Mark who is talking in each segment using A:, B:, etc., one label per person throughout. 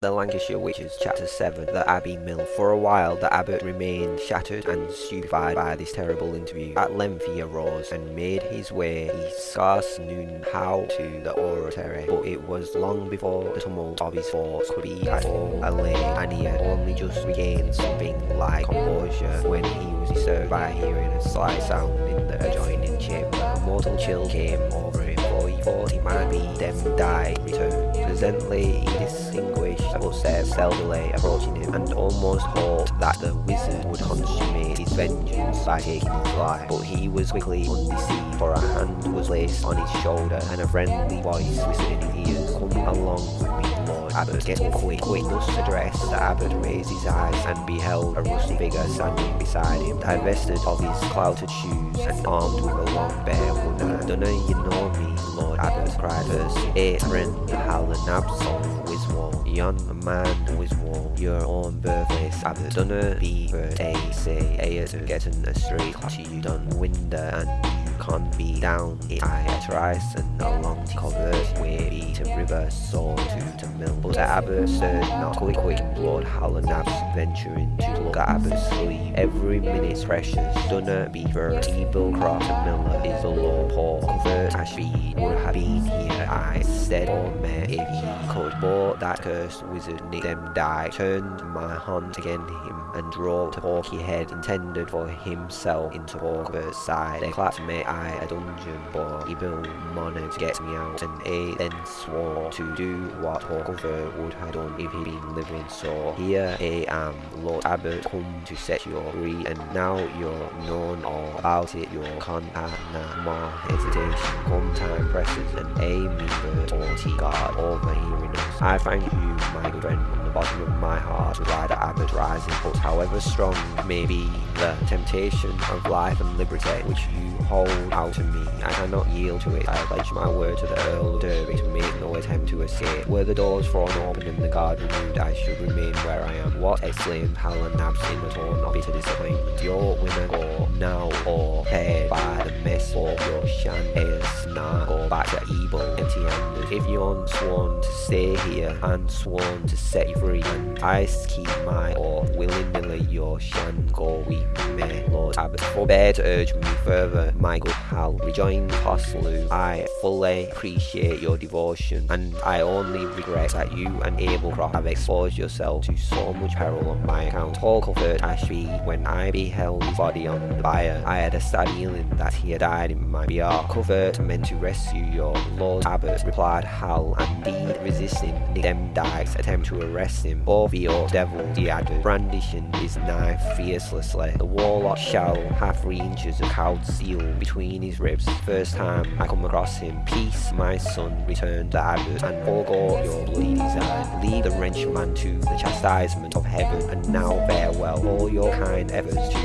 A: The Lancashire Witches, Chapter 7, The Abbey Mill. For a while, the abbot remained shattered and stupefied by this terrible interview. At length he arose and made his way. He scarce knew how to the oratory, but it was long before the tumult of his thoughts could be at all allayed, and he had only just regained something like composure when he was disturbed by hearing a slight sound in the adjoining chamber. A mortal chill came over him, for he thought he might be Demdike returned. Presently he distinguished footsteps stealthily approaching him, and almost hoped that the wizard would consummate his vengeance by taking his life. But he was quickly undeceived, for a hand was placed on his shoulder, and a friendly voice whispered in his ears, Come along with me, Lord Abbot, get up quick, quick. Thus addressed, the Abbot raised his eyes and beheld a rusty figure standing beside him, divested of his clouted shoes and armed with a long bare wooden. Dunna you know me, Lord Abbot, cried Percy. Eh, friend, Hal Nabson, Wiswall. Yon man Wiswall, your own birthplace. Abbot, dunna be for a say, a to getting a straight to you done winder and can't be down. It I at rice and along way be to river so to to mill. But the Abbot stirred not quick quick Lord Hal o' Nabs venturing to at Abbot's sleep. Every minute precious, dunna be for evil cross miller is the law. Poor Cuthbert Ashbead would have been here. I said oh, or met if he could but that cursed wizard Nick Demdike. Turned my hand against him and drove to Porky Head intended for himself into Porker's side. They clapped me I a dungeon but he built money to get me out and A then swore to do what Porker would have done if he'd been living. So here I am Lord Abbot come to set you free and now you're known all about it. You can't have no more hesitation come time presses and A me the God overhearing us. I thank you my good friend bottom of my heart replied the Abbot rising but however strong may be the temptation of life and liberty which you hold out to me, I cannot yield to it. I pledge my word to the Earl of Derby to make no attempt to escape. Were the doors thrown open and the guard removed, I should remain where I am. What? exclaimed Hal Nabs in a tone of bitter disappointment. Your women go now or paid by the mess of your shan is not go back to evil empty handed. If you're sworn to stay here and sworn to set you free, I keep my or willingly your shan go with me, Lord Abbot. Forbear to urge me further, my good Hal, rejoined Paslew. I fully appreciate your devotion, and I only regret that you and Abel Croft have exposed yourself to so much peril on my account. Paul Cuthbert Ashbead, when I beheld his body on the bier, I had a sad feeling that he had died in my behalf. Cuthbert meant to rescue your Lord Abbot, replied Hal, and resisting Nick Demdike's attempt to arrest him. Both your devil, he added, brandishing his knife fiercelessly. The warlock shall have three inches of cowed steel between his ribs. First time I come across him, peace, my son, returned the abbot, and forego your bloody design. Leave the wrenchman to the chastisement of heaven, and now farewell. All your kind efforts to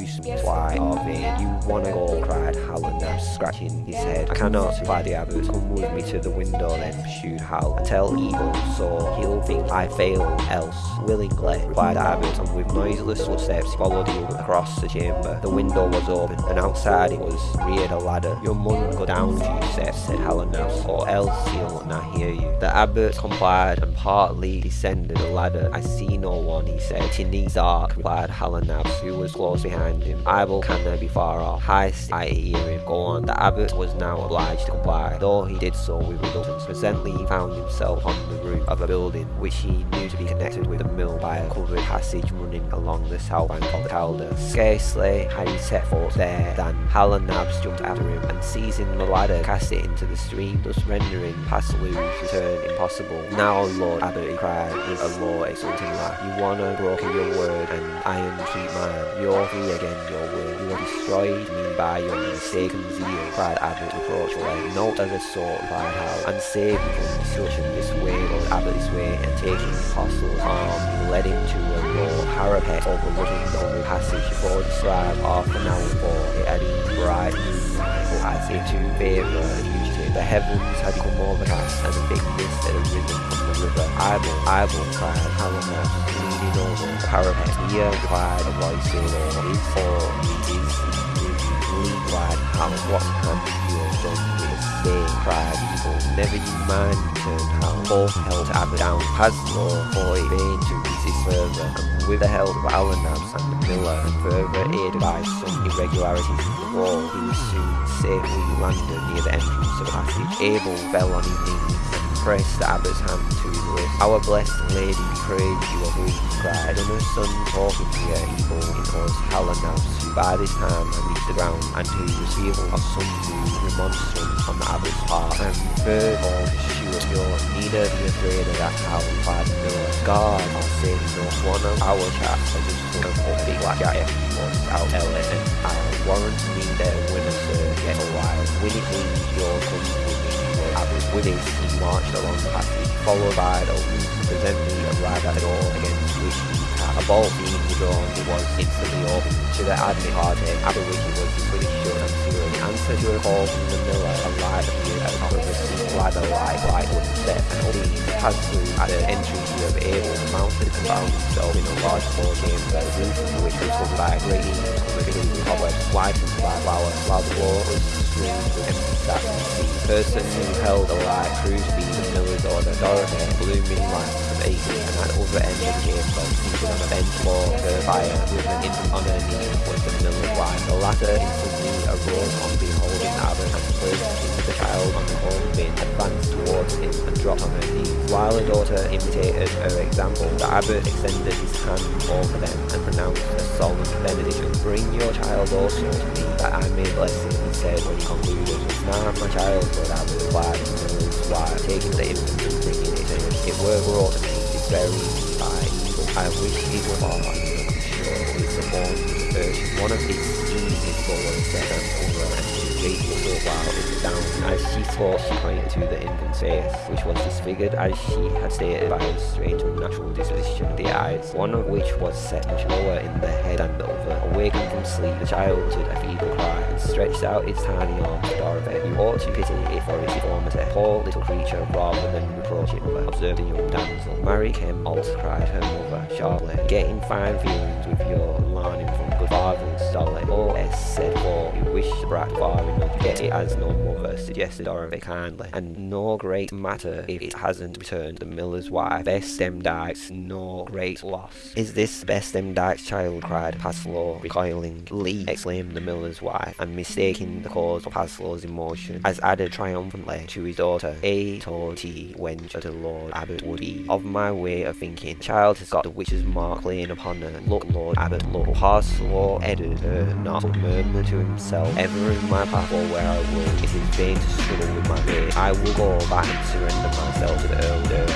A: to are vain. You wanna go, cried Hallinab, scratching his head. I cannot, replied the abbot. Come with me to the window then, pursued Hal. I tell evil, so he'll think I fail, else willingly, replied the abbot, and with noiseless footsteps followed him across the chamber. The window was open, and outside it was reared a ladder. Your mun go down few steps, said Hallinab, or else he'll not hear you. The abbot complied and partly descended the ladder. I see no one, he said. Needs dark, replied Hallinab, who was close behind him. I will canna be far off. Heist, I hear him. Go on. The abbot was now obliged to comply, though he did so with reluctance. Presently he found himself on the roof of a building which he knew to be connected with the mill by a covered passage running along the south bank of the Calder. Scarcely had he set foot there than Hal o' Nabs jumped after him and seizing the ladder cast it into the stream, thus rendering Paslew's return impossible. Now, Lord Abbot, he cried with a low, exulting laugh, you wanna broken your word and iron keep mine. You're again, your word. You have destroyed me by your mistaken zeal, cried Abbot reproachfully. Not as a sort, replied Hal, and saved me from destruction this way, Lord Abbot this way, and taking the apostle's arm, he led him to a low parapet overlooking the only passage before described half an hour before it had been bright moonlight, as if to favour the fugitive, the heavens had become overcast, and a thick mist had arisen from the river. Idle, idle, cried Helena, leaning over the parapet. Here, replied a voice saying, is or is, is, lead wide, how, what you have done with stay, cried Eagle. Never you mind, returned Hal. Both held Abbott down. Paslew thought it vain to resist further, and with the help of Allenabs and Miller, and further aided by some irregularities in the wall, he was soon safely landed near the entrance of the passage. Abel fell on his knees pressed the abbot's hand to his lips. Our blessed lady be praised, you are weak, cried, and her son talking to her evil in us, Hal o' Nabs, by this time had reached the ground, and to was fearful of some new remonstrance on the abbot's part. And third of all, sure you neither be afraid of that howl, cried Miller. God, I'll say no one of our chaps has just of a big black guy was out LA, and I'll warrant me when a sir get a while. When it means your company with abbot he marched along the passage, followed by the presently arrived at the door against which he had a bolt being withdrawn, it was instantly opened. To the admit party, after which it was pretty sure and zero. In answer to a call from the miller, a light appeared at the top of the ladder light, light would step, and only passed through at the entry to have able mounted and bound himself in a large floor chamber, the roof of which was by a great covered flowers, while the was with statues. The person who held the light proved to be the miller's order, Dorothy, blooming lamps of 18, and at the other end of the chamber, seated on a bench for her fire, with an infant on her knee, was the miller's wife. The latter instantly on beholding and placed the child on the home bin, advanced towards him and dropped on her knees. While her daughter imitated her example, the abbot extended his hand over them and pronounced a solemn benediction. Bring your child also to me, that I may bless him, he said when he concluded. It's now my child, Lord Abbot, replied the miller's wife, taking the infant and bringing it to him. It were brought to me this very by evil. I wish it were far, sure it's a born One of his schemes is forward set and over waited for a while the down. As she she pointed to the infant's face, which was disfigured as she had stated by his strange unnatural disposition of the eyes, one of which was set much lower in the head than the other. Awakened from sleep, the child uttered a feeble cry and stretched out its tiny arms to Dorothy. You ought to pity it for its deformity. Poor little creature, rather than reproach it, mother, observed the young damsel. Mary came also cried her mother sharply, getting fine feelings with your learning from good fathers, Dolly. Oh, S said, for you wish the far enough, get it as no mother, suggested or Dorothy kindly. And no great matter if it hasn't returned the miller's wife. Bess dykes no great loss. Is this Bess dykes child? cried Paslew, recoiling. Lee, exclaimed the miller's wife, and mistaking the cause of Paslew's emotion, as added triumphantly to his daughter, A told T wench the Lord Abbot would be. Of my way of thinking, child has got the witch's mark playing upon her. Look, Lord Abbot, look. Paslew headed her not murmur to himself, ever in my path or where I will, it is vain to struggle with my fate. I will go back and surrender myself to the Earl Derby.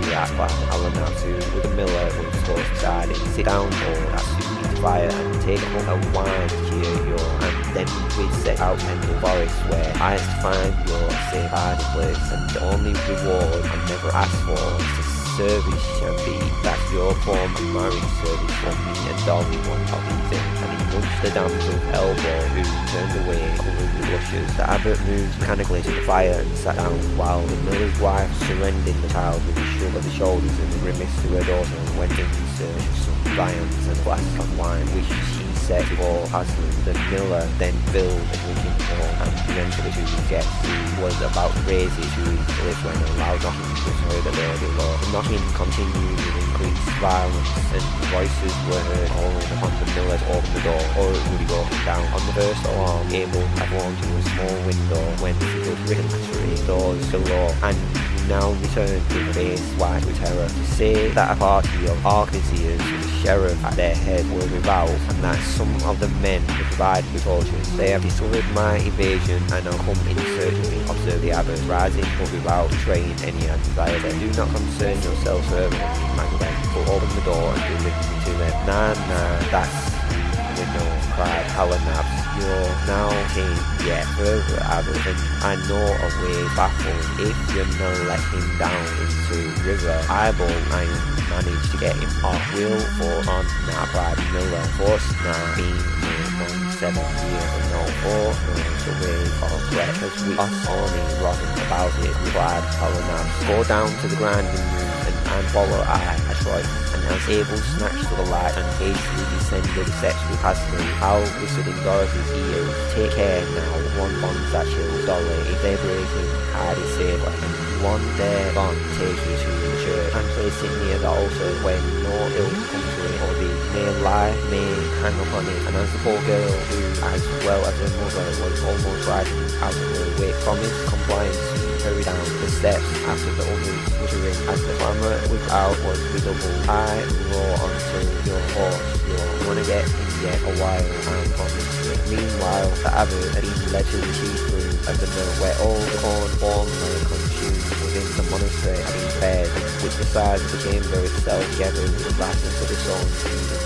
A: Be at Alan Natsu with the miller with beside him. Sit down, Lord, at Susie's fire and take home a wine cheer your and then we set out into the forest where I find your safe hiding place and the only reward I never asked for is to service shall be that your form of marriage service for me and Dolly one these and he nudged the damsel's elbow who turned away covered with blushes. The abbot moved mechanically to the fire and sat down while the miller's wife surrendered the child with a shrug of the shoulders and a grimace to her daughter and went in search of some viands and a glass of wine which she set before husband. The miller then filled the drinking bowl and it to his guest who was about to it to his when a loud knocking was heard at the door. The knocking continued with increased violence and voices were heard calling upon the miller to open the door or it would be broken down. On the first alarm, Abel had walked to a small window when he was written to doors below and now returned with a face white with terror to say that a party of arquebusiers with the sheriff at their head were without and that some of the men were provided with torches. They have discovered my invasion and are come in search of me, observed the abbot, rising but without betraying any anxiety. Do not concern yourself further with me, Magdalene, but open the door and deliver me to them. Nah, nah, that's the window, cried Hal o' Nabs. You're now king yet further and I know a way baffled. If you no let him down into river, I will I manage to get him off. Will for on now cried Miller. Force now being among seven years and no four knows the way of threat as we us only rotting about it, replied Hal o' Nabs. Go down to the grinding room and, and follow I, and as Abel snatched to the light and hastily descended Hasbro. Hal whispered in Dorothy's ears, Take care now, one bonds that chills Dolly. If they break him, hide it safely. And one day gone, take you to the church near the altar when no ill comes to it or the may lie, may hang upon it. And as the poor girl, who as well as her mother was almost riding out of her way, promised compliance hurry down the steps after the others muttering as the clamour without was redoubled. I roar onto your horse, you wanna get in yet a while, I'm promised it. Meanwhile, the abbot had been led to the chief room of the mill where all the corn consumed within the monastery been prepared, which the size of the chamber itself gathered with vastness of its own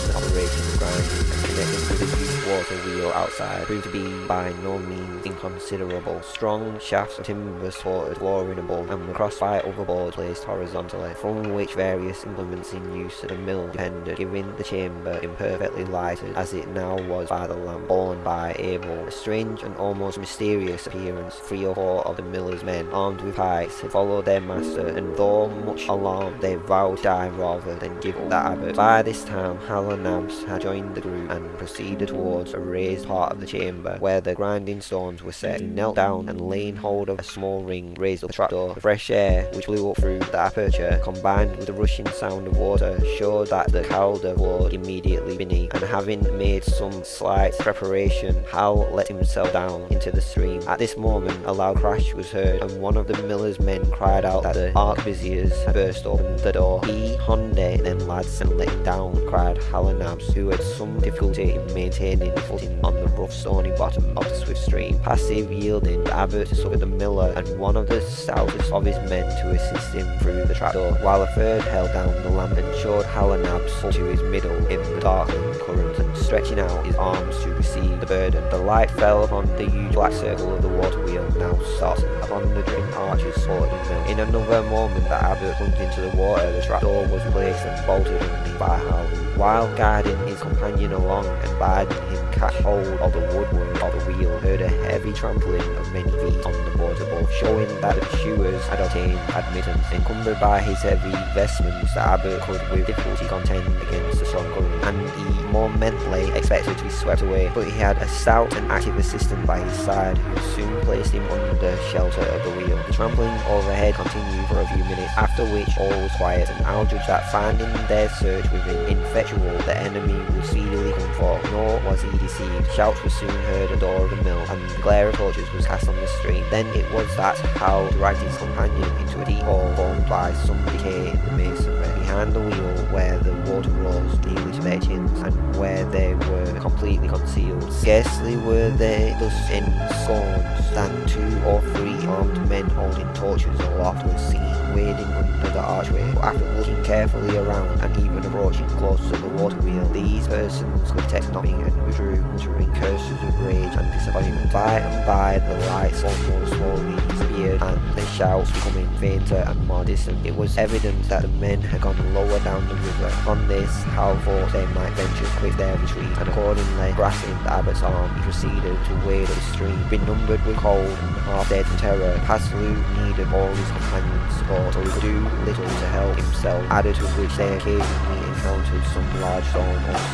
A: the operation of connected the water wheel outside proved to be by no means inconsiderable. Strong shafts of timber supported flooring above and were crossed by other boards placed horizontally, from which various implements in use at the mill depended, giving the chamber imperfectly lighted as it now was by the lamp borne by Abel. A strange and almost mysterious appearance. Three or four of the miller's men, armed with pikes, had followed their master, and though much alarmed, they vowed to die rather than give up the abbot. By this time, Hal and Nabs had joined the group and proceeded towards a raised part of the chamber where the grinding stones were set. He knelt down and laying hold of a small ring, raised up the trapdoor. The fresh air, which blew up through the aperture, combined with the rushing sound of water, showed that the Calder flowed immediately beneath, and having made some slight preparation, Hal let himself down into the stream. At this moment, a loud crash was heard, and one of the miller's men cried out that the arquebusiers had burst open the door. He, Honde, then lads, and let down, cried Hal and Nabs, who had some difficulty in maintaining footing on the rough stony bottom of the swift stream. Passive yielding, the abbot suffered the miller and one of the stoutest of his men to assist him through the trapdoor, while a third held down the lamp and showed Hal and Nabs up to his middle in the darkening current and stretching out his arms to receive the burden. The light fell upon the huge black circle of the water wheel, now stopped upon the twin arches supporting them. In another moment the abbot plunged into the water, the trapdoor was placed and bolted underneath by Hal, while guiding his companion along and bidding him catch hold of the woodwork of the wheel, heard a heavy trampling of many feet on the boards above, showing that the pursuers had obtained admittance. Encumbered by his heavy vestments, the abbot could with difficulty contend against the strong current, and he more mentally expected to be swept away, but he had a stout and active assistant by his side, who soon placed him under shelter of the wheel. The trampling overhead continued for a few minutes, after which all was quiet, and Al judged that finding their search within ineffectual, the enemy would speedily come forth, nor was he deceived. Shouts were soon heard the door of the mill, and the glare of torches was cast on the street. Then it was that Hal dragged his companion into a deep hole formed by some decay in the masonry. Behind the wheel, where the water rose nearly to their chins, and where they were completely concealed. Scarcely were they thus ensconced than two or three armed men holding torches aloft were seen wading under the archway. But after looking carefully around and even approaching close to the water wheel, these persons could detect nothing and withdrew, muttering curses of rage and disappointment. By and by, the lights almost slowly and the shouts becoming fainter and more distant. It was evident that the men had gone lower down the river. On this, Hal thought they might venture to quit their retreat, and accordingly, grasping the abbot's arm, he proceeded to wade up the stream. Benumbed with cold and half dead from terror, Paslew needed all his companions' support, so he could do little to help himself, added to which they occasionally encountered some large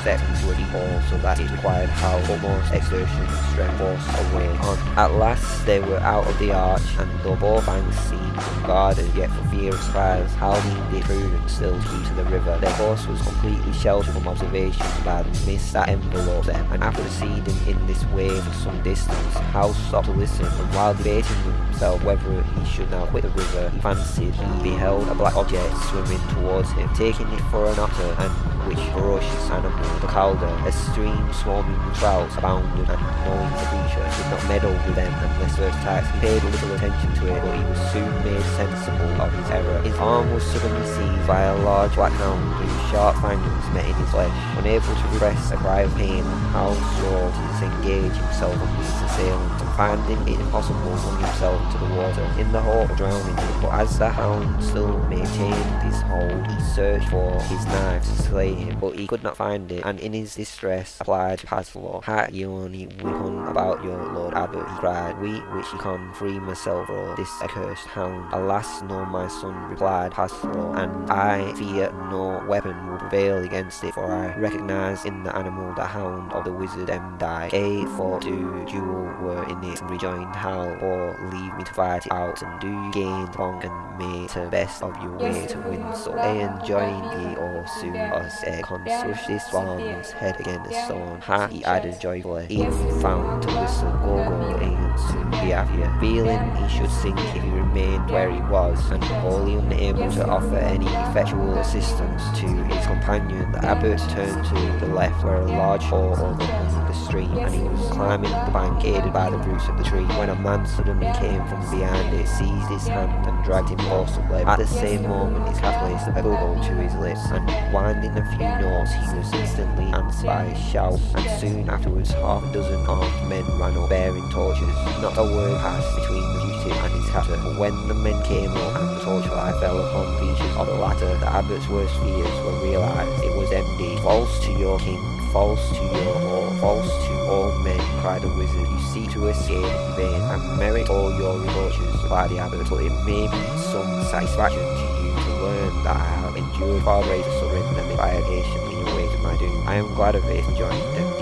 A: stepped into a deep hole, so that it required Hal almost exertion and strength forced away on. At last, they were out of the arch, and though both banks seemed unguarded, yet for fear of surprise, Hal deemed it prudent still to keep to the river. Their course was completely sheltered from observation by the mist that enveloped them, and after proceeding in this way for some distance, Hal stopped to listen, and while debating with himself whether he should now quit the river, he fancied he beheld a black object swimming towards him, taking it for an otter, and which ferocious animal, the calder, a stream swarming with trouts, abounded, and knowing the creature did not meddle with them unless first attacked, he paid little attention to it, but he was soon made sensible of his error. His arm was suddenly seized by a large black hound whose sharp fangs met in his flesh. Unable to repress a cry of pain, Hal strove to disengage himself from his assailant, finding it impossible, flung himself into the water, in the hope of drowning him. But as the hound still maintained his hold He searched for his knife to slay him, but he could not find it, and in his distress applied Paslew. Ha you only weapon about your Lord Abbot, he cried, we which can free myself from this accursed hound. Alas, no, my son, replied Paslew, and I fear no weapon will prevail against it, for I recognize in the animal the hound of the wizard Demdike. A for do jewel were in it, rejoined Hal, or leave me to fight it out, and do gain long and make the best of your way to win so. A and join ye or soon as a con swish this one's head against the stone. Ha, he added joyfully, if found to whistle go go and soon be happier. Feeling he should sink if he remained where he was, and wholly unable to offer any effectual assistance to his companion, the abbot turned to the left where a large hole overhung the stream, and he was climbing the bank aided by the roots of the tree, when a man suddenly came from behind it, seized his hand and dragged him forcibly. At the same moment his cat placed a bubble to his lips, and winding a few notes he was instantly answered by a shout, and soon afterwards half a dozen armed men ran up bearing torches. Not a word passed between the fugitive and his captor, but when the men came up and the torchlight fell upon the features of the latter, the abbot's worst fears were realised. It was empty. False to your king, false to your hall, false to all men, cried the wizard. You seek to escape in vain, and merit all your reproaches, replied the abbot, but it may be some satisfaction to you to learn that I have endured far greater suffering than if I had patiently awaited my doom. I am glad of it, rejoined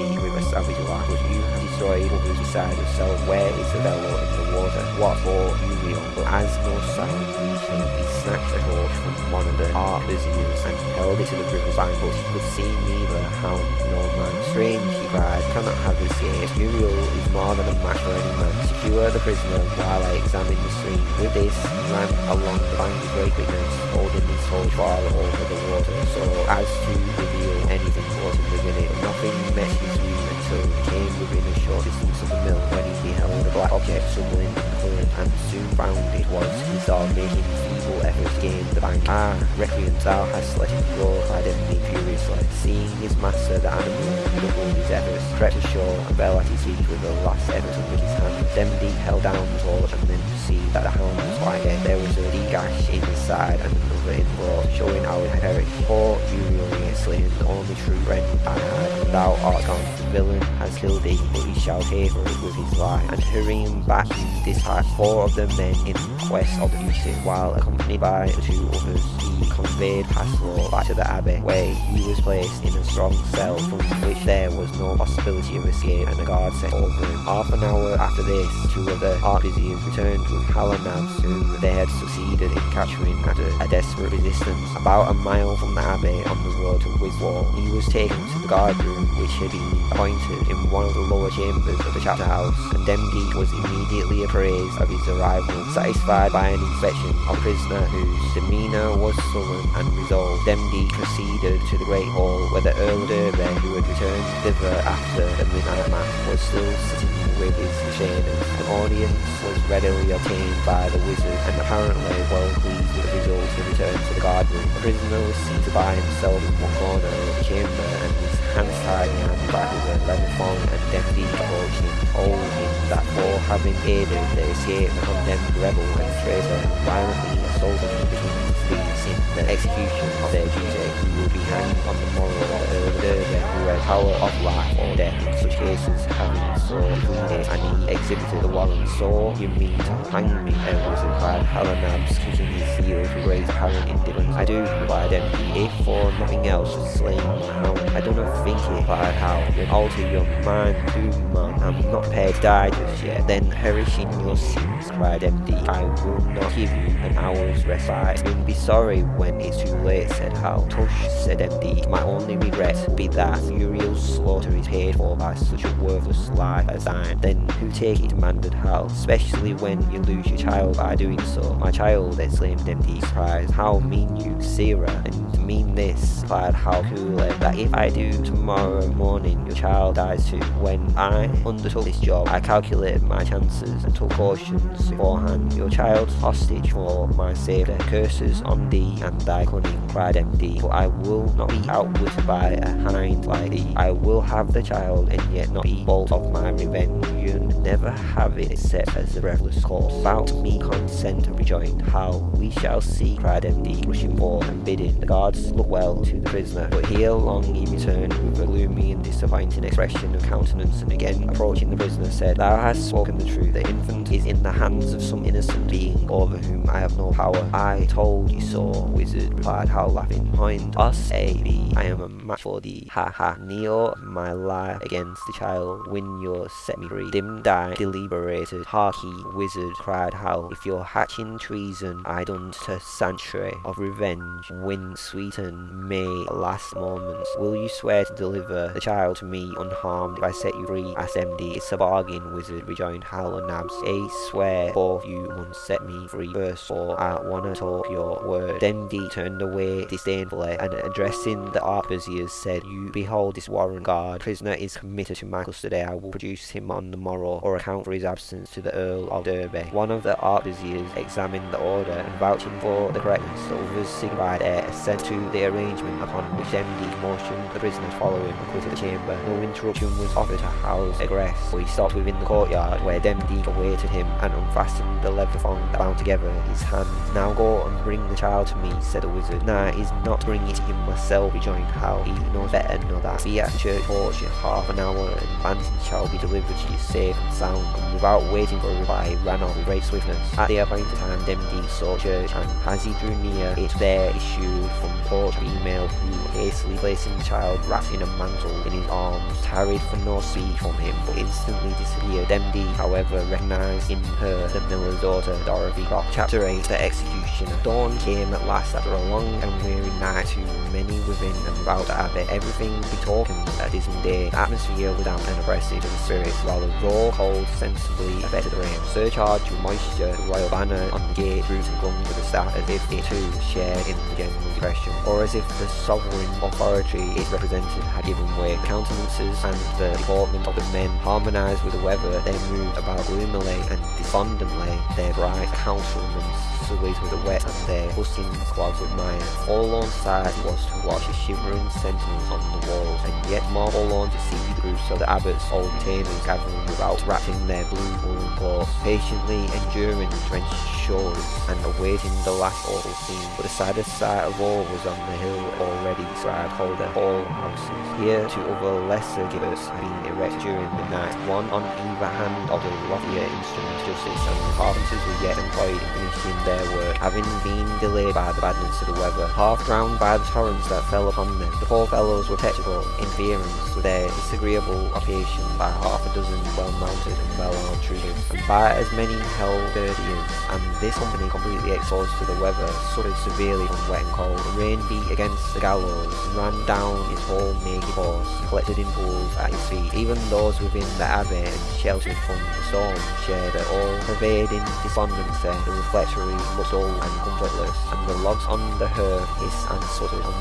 A: Demdike with a but you have destroyed others beside yourself. Where is the fellow in the water? What for, you real? But as no sound him, he snatched a torch from one of the arquebusiers and held it to the river's bank, but he could see neither hound nor man. Strange, he cried, cannot have this escaped. Muriel is more than a match for any man. Secure the prisoner while I examine the stream. With this, he ran along the bank with great quickness, holding his torch far over the water, so as to reveal anything was within it. Nothing met his view until he came within a short distance of the mill, when he beheld a black object struggling in the current, and soon found it was his dog making feeble efforts to gain the bank. Ah, Requiem, thou hast let him go, cried Emily furiously. Seeing his master, the animal redoubled his efforts, crept ashore, and fell at his feet with the last effort of his hand. Demdike held down the torch, and then perceived that the hound was quite dead. There was a deep gash in his side, and another in the throat, showing how it had perished. Poor Uriel, he exclaimed, the only true friend I had, and thou art gone. The villain has killed thee, but he shall pay for it with his life. And hurrying back, he dispatched four of the men in quest of the fugitive, while accompanied by the two others, he conveyed Paslew back to the abbey, where he was placed in a strong cell from which there was no possibility of escape, and a guard set over him. Half an hour after this, two of the arquebusiers returned with Hal o' Nabs, whom they had succeeded in capturing after a desperate resistance. About a mile from the abbey on the road to Wiswall, he was taken to the guard room, which had been appointed in one of the lower chambers of the chapter house, and Demdike was immediately appraised of his arrival, satisfied by an inspection of a prisoner whose demeanour was sullen and resolved. Demdike proceeded to the great hall, where the Earl of Derby, who had returned thither after the midnight mass, was still sitting with his retainers. An audience was readily obtained by the wizard, and apparently well pleased with the result, he returned to the guard room. The prisoner was seated by himself in one corner of the chamber, and his hands tied behind the back with a leather thong, and Demdike approached him, told him that for having aided the escape of the condemned rebel and traitor, violently assaulted him between his thieves in the execution of their duty, he would be hanged on the morrow of the of who had power of life or death in such cases, having so pleaded, and he exhibited the warrant. So you mean to hang me, Edwards inquired Hal o' Nabs, kicking his heels with great apparent indifference. I do, replied Demdike, if for nothing else was slain my hound. I do not think it, replied how, Then alter your mind, do man. I'm not prepared to die just yet. Then perish in your sins, cried Demdike. I will not give you an hour's respite. You'll be sorry when it's too late, said Hal. Tush, said Demdike. My only regret be that Uriel's slaughter is paid for by such a worthless life as thine. Then who take it, demanded Hal, especially when you lose your child by doing so. My child, exclaimed Demdike, surprised. How mean you, Sarah? And mean this, replied Hal coolly, that if I do tomorrow morning, your child dies too. When I undertook this job, I calculated my chances and took cautions beforehand. Your child's hostage for my safety. Curses on thee and thy cried MD. But I will not be outwitted by a hind like thee. I will have the child and yet not be bold of my revenge. You never have it except as a breathless corpse. About me consent, rejoined How we shall see, cried MD, rushing forth and bidding the guards look well to the prisoner. But here long he returned with a gloomy and disappointing expression of countenance, and again approaching the prisoner said, Thou hast spoken the truth. The infant is in the hands of some innocent being over whom I have no power. I told you so, wizard, replied Hal laughing. Point us A B. I am a match for thee. Ha ha. Kneel my life against the child. Win your set me free. Dim die, deliberated. Harkee, wizard, cried Hal. If you're hatching treason, I done to sanctuary of revenge. Win sweeten may last moments. Will you swear to deliver the child to me unharmed if I set you free? asked MD. It's a bargain, wizard, rejoined Hal and Nabs. A swear both you must set me free first, for I wanna talk your word. Then D turned away disdainfully and addressing the arquebusiers said, You behold this warrant guard. Prisoner is committed to my custody. I will produce him on the morrow or account for his absence to the Earl of Derby. One of the arquebusiers examined the order and vouching for the correctness, the others signified their assent to the arrangement upon which MD motioned the prisoner to follow him and quitted the chamber. No interruption was offered to Hal's egress, but he stopped within the courtyard where MD awaited him and unfastened the leather thong that bound together his hands. Now go and bring the child to me, said the wizard. Nah, he's not bringing it to him myself, rejoined Hal. He knows better than know that. Be at church porch in half an hour and Banton shall be delivered to you safe and sound. And without waiting for a reply, ran off with great swiftness. At the appointed time, MD sought church, and as he drew near, it there issued from porch female who, hastily placing the child wrapped in a mantle in his arms, tarried for no speech from him, but instantly disappeared. MD, however, recognised in her the miller's daughter, Dorothy Croft. Chapter 8 The Executioner. Dawn came at last after a long and weary night to many within and without abbey. Everything betokened a dismal day. Atmosphere damp and oppressive to the spirits, while the raw cold sensibly affected the rain. Surcharged with moisture, the royal banner on the gate drooped and clung to the staff as if it too shared in the general depression, or as if the sovereign authority it represented had given way. The countenances and the deportment of the men harmonised with the weather, they moved about gloomily and despondently, their bright countenances sullied with the wet and their hustings clogged with mire. Forlorn sight was to watch the shivering sentinels on the walls, and yet more forlorn to see the groups of the abbot's old retainers gathering without, wrapping their blue woolen cloaks, patiently enduring the drenched shores and awaiting the last awful scene. But the saddest sight of all was on the hill already described called the Hall Houses. Here two other lesser gibbets had been erected during the night, one on either hand of the loftier instrument of justice, and the carpenters were yet employed in finishing their work, having been delayed by the badness of the weather, half drowned by the torrents that fell upon them. The poor fellows were perpetual interference with their disagreeable occupation by half a dozen well-mounted and well-armed troopers, and by as many halberdiers, and this company completely exposed to the weather, suffered severely from wet and cold. The rain beat against the gallows, and ran down its whole naked and collected in pools at his feet. Even those within the abbey and sheltered from the storm shared an all-pervading despondency. The reflectory looked dull and comfortless, and the logs on the hearth hissed and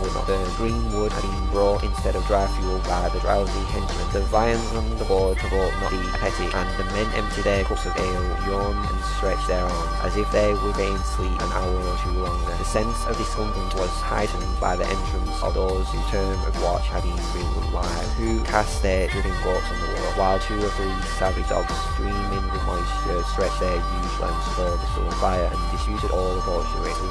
A: would not burn. Green wood had been brought instead of dry fuel by the drowsy henchmen. The viands on the board provoked not the appetite, and the men emptied their cups of ale, yawned and stretched their arms, as if they would getting sleep an hour or two longer. The sense of discomfort was heightened by the entrance of those whose term of watch had been real live, who cast their dripping gloves on the wall, while two or three savage dogs, streaming with moisture, stretched their huge lengths for the sullen fire, and disputed all the.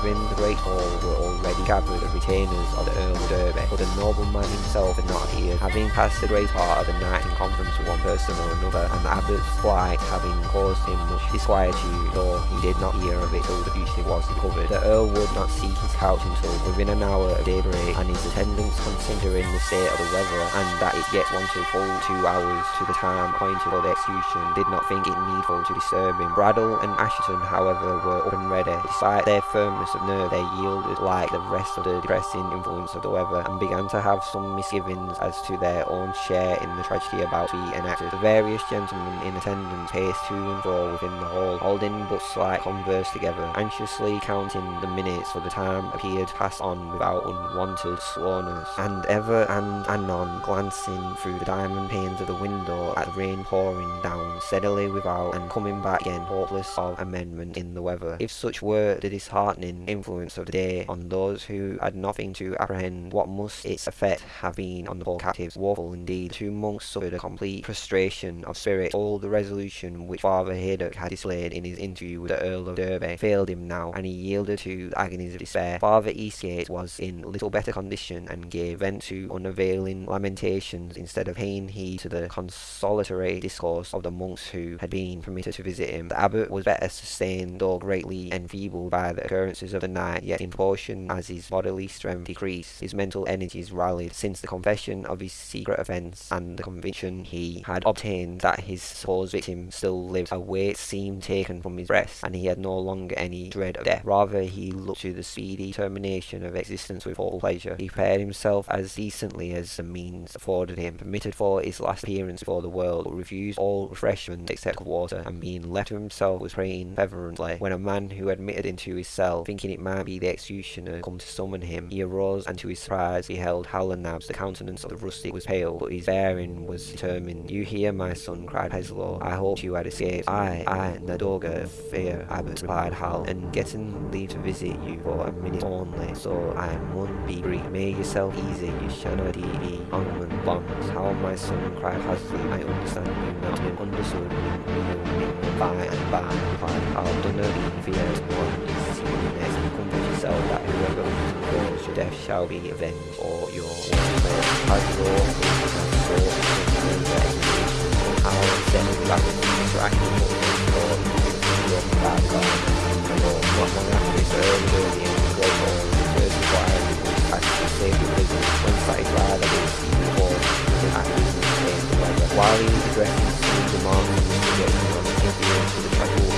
A: Within the great hall were already gathered the retainers of the Earl of Derby, but the nobleman himself had not appeared, having passed the great part of the night in conference with one person or another, and the abbot's flight having caused him much disquietude, though he did not hear of it till the fugitive was recovered. The Earl would not seek his couch until within an hour of daybreak, and his attendants, considering the state of the weather, and that it yet wanted full two hours to the time appointed for the execution, did not think it needful to disturb him. Braddyll and Assheton, however, were up and ready. Despite their firmness of nerve, they yielded like the rest of the depressing influence of the weather, and began to have some misgivings as to their own share in the tragedy about to be enacted. The various gentlemen in attendance paced to and fro within the hall, holding but slight converse together, anxiously counting the minutes, for the time appeared passed on without unwanted slowness, and ever and anon glancing through the diamond panes of the window at the rain pouring down steadily without and coming back again hopeless of amendment in the weather. If such were the disheartening influence of the day on those who had nothing to apprehend, what must its effect have been on the poor captives? Woeful indeed. Two monks suffered a complete prostration of spirit. All the resolution which Father Haydock had displayed in his interview with the Earl of Derby failed him now, and he yielded to the agonies of despair. Father Eastgate was in little better condition, and gave vent to unavailing lamentations instead of paying heed to the consolatory discourse of the monks who had been permitted to visit him. The abbot was better sustained, though greatly enfeebled by the occurrences of the night, yet in proportion as his bodily strength decreased, his mental energies rallied, since the confession of his secret offence and the conviction he had obtained that his supposed victim still lived, a weight seemed taken from his breast, and he had no longer any dread of death. Rather, he looked to the speedy termination of existence with all pleasure. He prepared himself as decently as the means afforded him, permitted for his last appearance before the world, but refused all refreshment except water, and being left to himself was praying fervently, when a man who admitted into his cell, thinking it might be the executioner come to summon him, he arose and to his surprise beheld Hal o' Nabs. The countenance of the rustic was pale, but his bearing was determined. You hear, my son, cried Paslew. I hoped you had escaped. I, I, Nadoga, fear, Abbot, replied Hal, and getting leave to visit you for a minute only, so I mun be brief. Make yourself easy, you shall not be on bonds. How, my son, cried Hasley, I understand you. You understood you me, by and by, replied Hal, do not be feared, one is you that whoever your death shall be avenged, or your own as your so how then your bad guy or what one is the to say because when the the weather while he was addressing some demands and investigations on the to the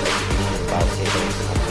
A: execution about consideration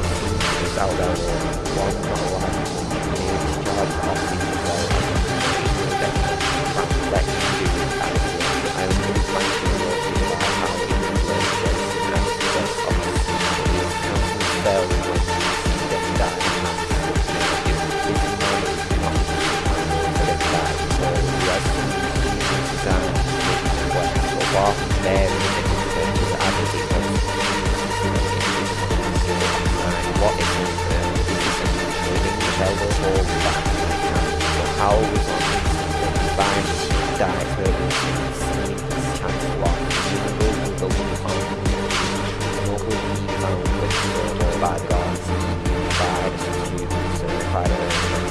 A: 2000 is out of 1.1 gauge charge of the was on combined chance the found. With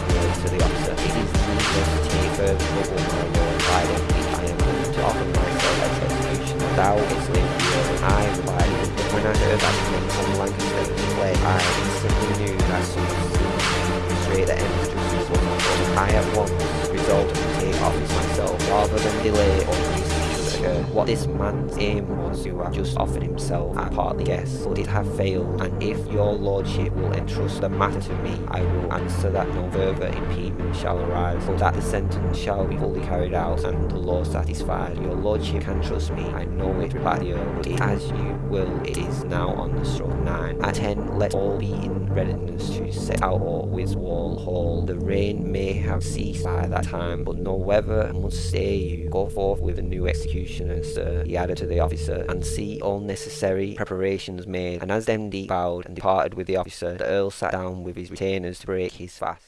A: the to the. It is needless to take my lord. I don't think I am going to offer myself as execution. Thou is living. I replied. When I heard that name from Lancaster play, I instantly knew that something I at once resolved to take office myself, rather than delay or occur. What this man's aim was to have just offered himself, I partly guess, but it have failed, and if your lordship will entrust the matter to me, I will answer that no further impediment shall arise, but that the sentence shall be fully carried out and the law satisfied. Your lordship can trust me, I know it, replied the earl, but as you will, it is now on the stroke nine. At ten, let all be in readiness to set out or Wiswall Hall. The rain may have ceased by that time, but no weather must stay you. Go forth with a new execution executioner, sir, he added to the officer, and see all necessary preparations made. And as Demdike bowed and departed with the officer, the Earl sat down with his retainers to break his fast.